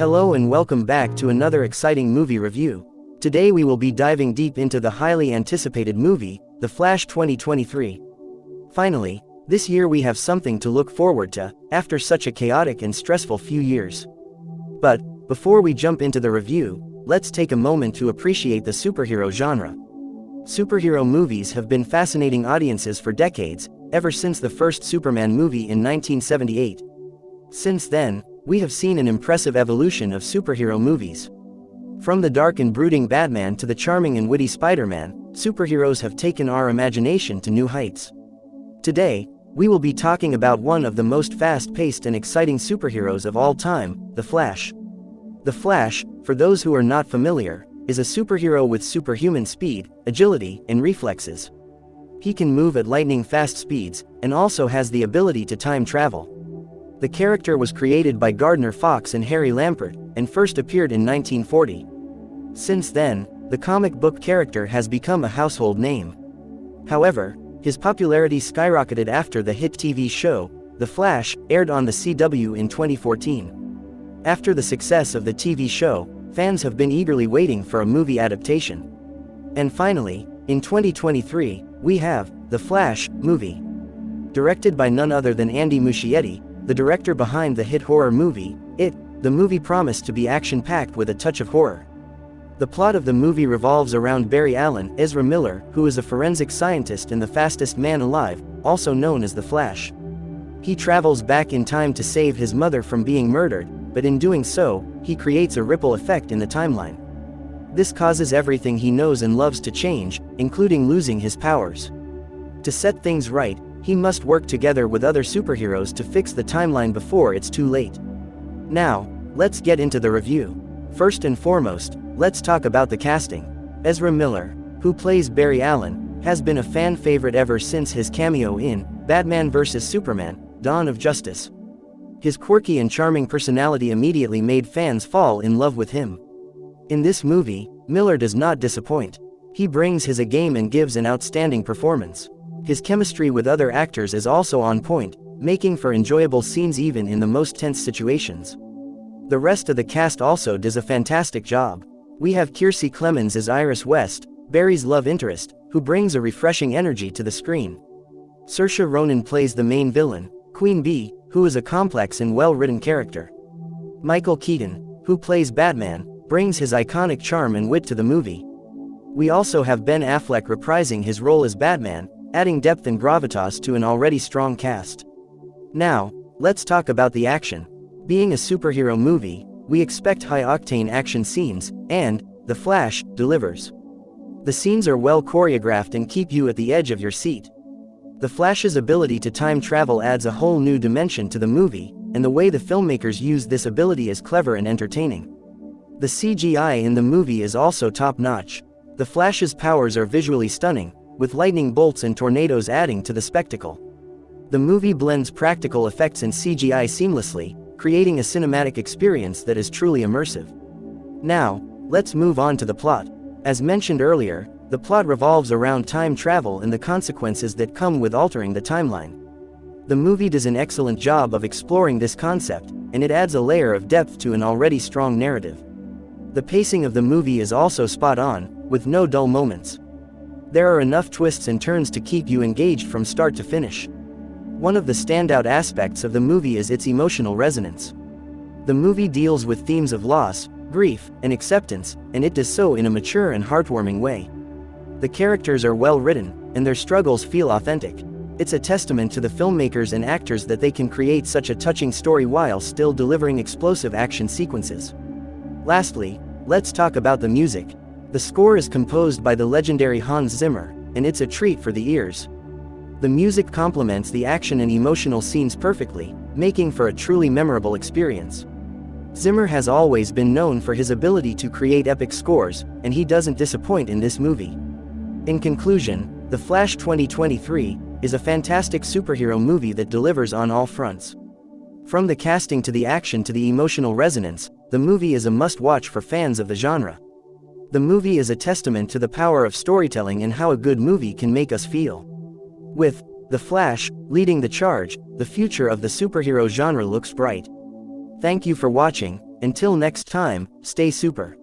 Hello and welcome back to another exciting movie review. Today we will be diving deep into the highly anticipated movie, The Flash 2023. Finally, this year we have something to look forward to, after such a chaotic and stressful few years. But, before we jump into the review, let's take a moment to appreciate the superhero genre. Superhero movies have been fascinating audiences for decades, ever since the first Superman movie in 1978. Since then, we have seen an impressive evolution of superhero movies. From the dark and brooding Batman to the charming and witty Spider-Man, superheroes have taken our imagination to new heights. Today, we will be talking about one of the most fast-paced and exciting superheroes of all time, The Flash. The Flash, for those who are not familiar, is a superhero with superhuman speed, agility, and reflexes. He can move at lightning-fast speeds, and also has the ability to time travel. The character was created by Gardner Fox and Harry Lampert, and first appeared in 1940. Since then, the comic book character has become a household name. However, his popularity skyrocketed after the hit TV show, The Flash, aired on the CW in 2014. After the success of the TV show, fans have been eagerly waiting for a movie adaptation. And finally, in 2023, we have The Flash movie. Directed by none other than Andy Muschietti, the director behind the hit horror movie, It, the movie promised to be action-packed with a touch of horror. The plot of the movie revolves around Barry Allen, Ezra Miller, who is a forensic scientist and the fastest man alive, also known as the Flash. He travels back in time to save his mother from being murdered, but in doing so, he creates a ripple effect in the timeline. This causes everything he knows and loves to change, including losing his powers. To set things right, he must work together with other superheroes to fix the timeline before it's too late. Now, let's get into the review. First and foremost, let's talk about the casting. Ezra Miller, who plays Barry Allen, has been a fan favorite ever since his cameo in Batman vs. Superman, Dawn of Justice. His quirky and charming personality immediately made fans fall in love with him. In this movie, Miller does not disappoint. He brings his A game and gives an outstanding performance. His chemistry with other actors is also on point, making for enjoyable scenes even in the most tense situations. The rest of the cast also does a fantastic job. We have Kiersey Clemons as Iris West, Barry's love interest, who brings a refreshing energy to the screen. Saoirse Ronan plays the main villain, Queen Bee, who is a complex and well-written character. Michael Keaton, who plays Batman, brings his iconic charm and wit to the movie. We also have Ben Affleck reprising his role as Batman, adding depth and gravitas to an already strong cast. Now, let's talk about the action. Being a superhero movie, we expect high-octane action scenes, and, The Flash, delivers. The scenes are well choreographed and keep you at the edge of your seat. The Flash's ability to time travel adds a whole new dimension to the movie, and the way the filmmakers use this ability is clever and entertaining. The CGI in the movie is also top-notch. The Flash's powers are visually stunning, with lightning bolts and tornadoes adding to the spectacle. The movie blends practical effects and CGI seamlessly, creating a cinematic experience that is truly immersive. Now, let's move on to the plot. As mentioned earlier, the plot revolves around time travel and the consequences that come with altering the timeline. The movie does an excellent job of exploring this concept, and it adds a layer of depth to an already strong narrative. The pacing of the movie is also spot on, with no dull moments. There are enough twists and turns to keep you engaged from start to finish. One of the standout aspects of the movie is its emotional resonance. The movie deals with themes of loss, grief, and acceptance, and it does so in a mature and heartwarming way. The characters are well written, and their struggles feel authentic. It's a testament to the filmmakers and actors that they can create such a touching story while still delivering explosive action sequences. Lastly, let's talk about the music. The score is composed by the legendary Hans Zimmer, and it's a treat for the ears. The music complements the action and emotional scenes perfectly, making for a truly memorable experience. Zimmer has always been known for his ability to create epic scores, and he doesn't disappoint in this movie. In conclusion, The Flash 2023 is a fantastic superhero movie that delivers on all fronts. From the casting to the action to the emotional resonance, the movie is a must-watch for fans of the genre. The movie is a testament to the power of storytelling and how a good movie can make us feel. With The Flash leading the charge, the future of the superhero genre looks bright. Thank you for watching, Until next time, stay super.